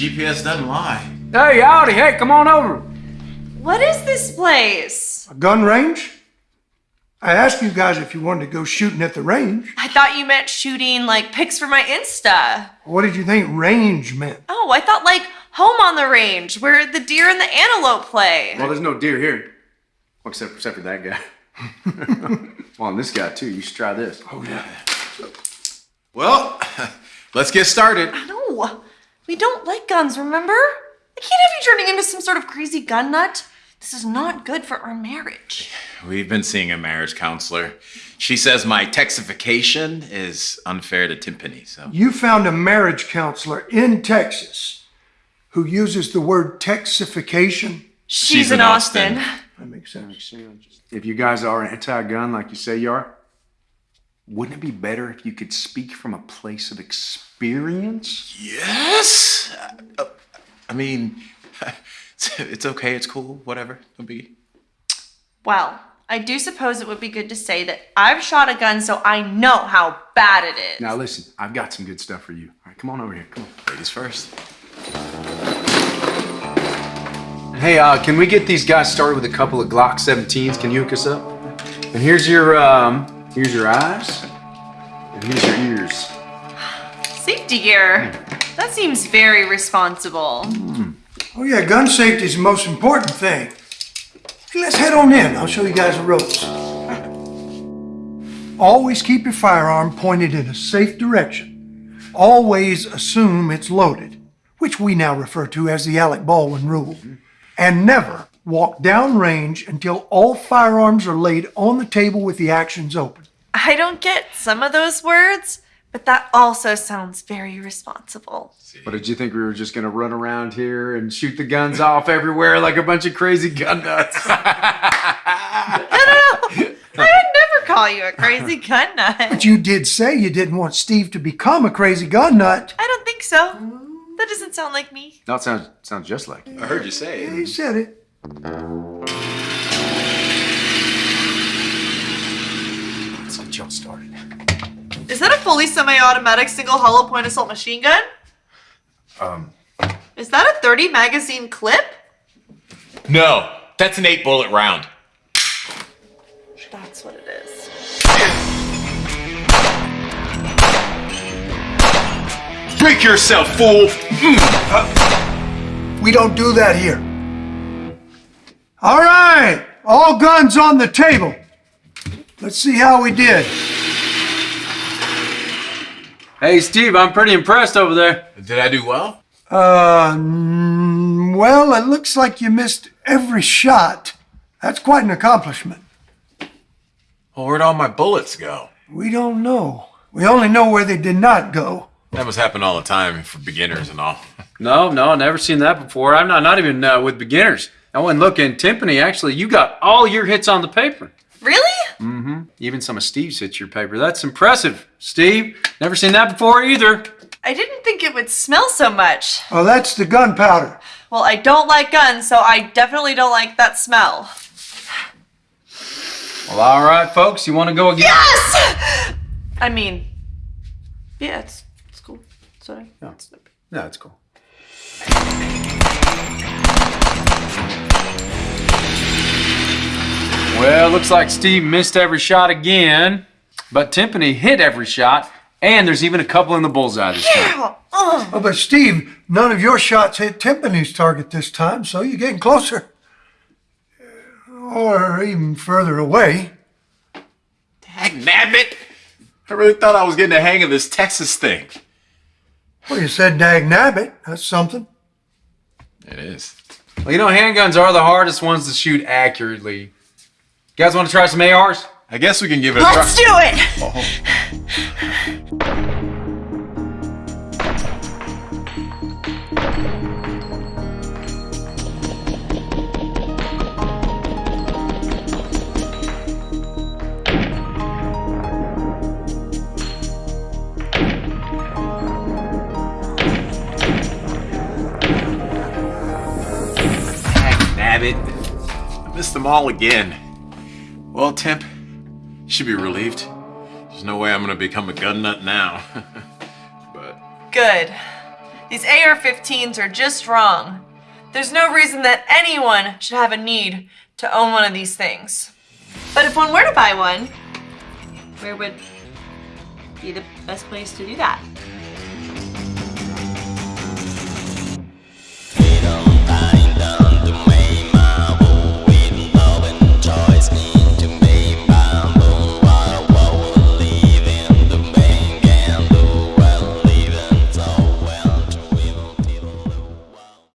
GPS doesn't lie. Hey, howdy, hey, come on over. What is this place? A gun range? I asked you guys if you wanted to go shooting at the range. I thought you meant shooting like pics for my Insta. What did you think range meant? Oh, I thought like home on the range where the deer and the antelope play. Well, there's no deer here. Well, except, except for that guy. well, and this guy too. You should try this. Oh, yeah. Well, let's get started. No, we don't like guns, remember? I can't have you turning into some sort of crazy gun nut. This is not good for our marriage. We've been seeing a marriage counselor. She says my texification is unfair to Timpani, so. You found a marriage counselor in Texas who uses the word texification. She's, in Austin. That makes sense. If you guys are anti-gun like you say you are, wouldn't it be better if you could speak from a place of experience? Yes? Uh, I mean, it's okay, it's cool, whatever. Don't be. Well, I do suppose it would be good to say that I've shot a gun so I know how bad it is. Now listen, I've got some good stuff for you. All right, come on over here. Come on. Ladies first. Hey, uh, can we get these guys started with a couple of Glock 17s? Can you hook us up? And here's your um, here's your eyes, and here's your ears. Safety gear. That seems very responsible. Hmm. Oh, yeah, gun safety is the most important thing. Let's head on in. I'll show you guys the ropes. Always keep your firearm pointed in a safe direction. Always assume it's loaded, which we now refer to as the Alec Baldwin rule. And never walk downrange until all firearms are laid on the table with the actions open. I don't get some of those words, but that also sounds very responsible. What did you think we were just gonna run around here and shoot the guns off everywhere like a bunch of crazy gun nuts? No, no, no. I would never call you a crazy gun nut. But you did say you didn't want Steve to become a crazy gun nut. I don't think so. That doesn't sound like me. that sounds sounds just like you. I heard you say He it. said it. Let's get y'all started. Is that a fully semi-automatic single hollow point assault machine gun? Um, Is that a 30 magazine clip? No, that's an eight bullet round. That's what it is. Break yourself, fool! We don't do that here. All right, all guns on the table. Let's see how we did. hey, Steve, I'm pretty impressed over there. Did I do well? Uh, mm, well, it looks like you missed every shot. That's quite an accomplishment. Well, where'd all my bullets go? We don't know. We only know where they did not go. That must happen all the time for beginners and all. No, no, I never seen that before. I'm not not even uh, with beginners. I went looking. Timpani, actually, you got all your hits on the paper. Really? Mm-hmm. Even some of Steve's hits your paper. That's impressive, Steve. Never seen that before either. I didn't think it would smell so much. Oh, that's the gunpowder. Well, I don't like guns, so I definitely don't like that smell. Well, all right, folks. You want to go again? Yes! I mean, yeah, it's, it's cool. Sorry. No, no, it's cool. Well, looks like Steve missed every shot again, but Timpani hit every shot, and there's even a couple in the bullseye this time. Ugh. Oh. oh, but Steve, none of your shots hit Timpani's target this time, so you're getting closer. Or even further away. Dag nabbit! I really thought I was getting the hang of this Texas thing. Well, you said dag nabbit. That's something. It is. Well, you know, handguns are the hardest ones to shoot accurately. You guys want to try some ARs? I guess we can give it a try. Let's do it! Oh. Dag nabbit. I missed them all again. Well, Temp, you should be relieved. There's no way I'm gonna become a gun nut now. but Good. These AR 15s are just wrong. There's no reason that anyone should have a need to own one of these things. But if one were to buy one, where would be the best place to do that?